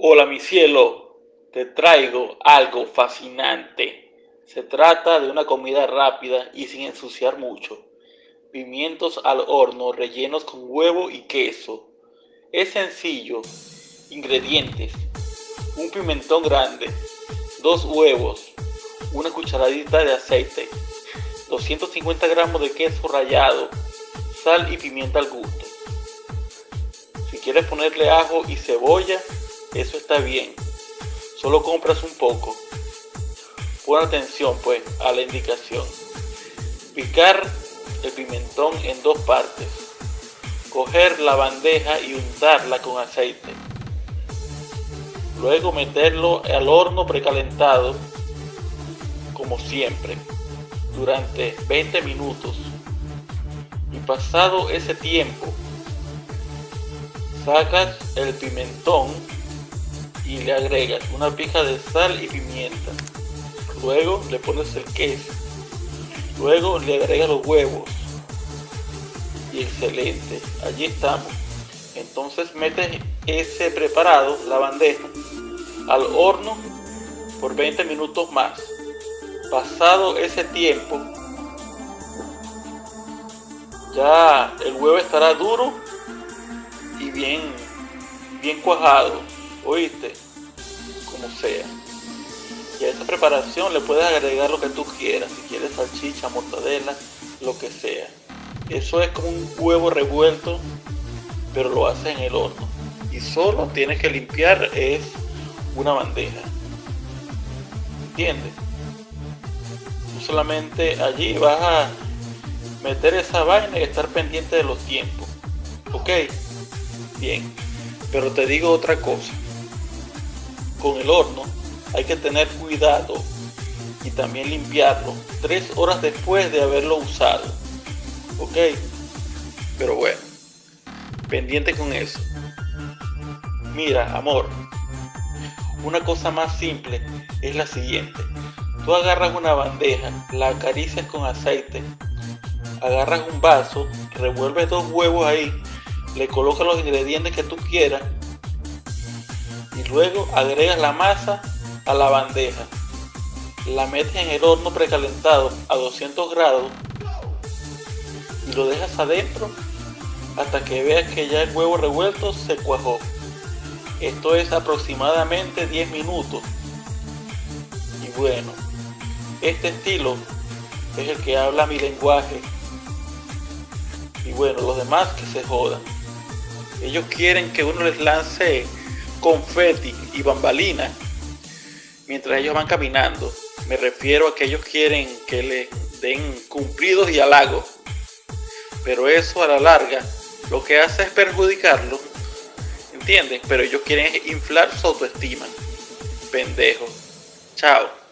Hola mi cielo, te traigo algo fascinante. Se trata de una comida rápida y sin ensuciar mucho. Pimientos al horno rellenos con huevo y queso. Es sencillo. Ingredientes. Un pimentón grande, dos huevos, una cucharadita de aceite, 250 gramos de queso rallado, sal y pimienta al gusto. Si quieres ponerle ajo y cebolla, eso está bien. Solo compras un poco. Pon atención pues a la indicación. Picar el pimentón en dos partes. Coger la bandeja y untarla con aceite. Luego meterlo al horno precalentado, como siempre, durante 20 minutos. Y pasado ese tiempo, sacas el pimentón y le agregas una pija de sal y pimienta. Luego le pones el queso. Luego le agregas los huevos. Y excelente, allí estamos. Entonces metes ese preparado, la bandeja, al horno por 20 minutos más. Pasado ese tiempo, ya el huevo estará duro y bien, bien cuajado. ¿Oíste? Como sea. Y a esta preparación le puedes agregar lo que tú quieras. Si quieres salchicha, mortadela, lo que sea. Eso es como un huevo revuelto, pero lo haces en el horno. Y solo tienes que limpiar es una bandeja. ¿Entiendes? Solamente allí vas a meter esa vaina y estar pendiente de los tiempos. ¿Ok? Bien. Pero te digo otra cosa con el horno hay que tener cuidado y también limpiarlo tres horas después de haberlo usado. Ok pero bueno pendiente con eso. Mira amor una cosa más simple es la siguiente. Tú agarras una bandeja la acaricias con aceite agarras un vaso revuelves dos huevos ahí le colocas los ingredientes que tú quieras Luego agregas la masa a la bandeja. La metes en el horno precalentado a 200 grados y lo dejas adentro hasta que veas que ya el huevo revuelto se cuajó. Esto es aproximadamente 10 minutos. Y bueno, este estilo es el que habla mi lenguaje. Y bueno, los demás que se jodan. Ellos quieren que uno les lance confeti y bambalinas mientras ellos van caminando. Me refiero a que ellos quieren que le den cumplidos y halagos. Pero eso a la larga lo que hace es perjudicarlo. ¿Entienden? Pero ellos quieren inflar su autoestima. Pendejo. Chao.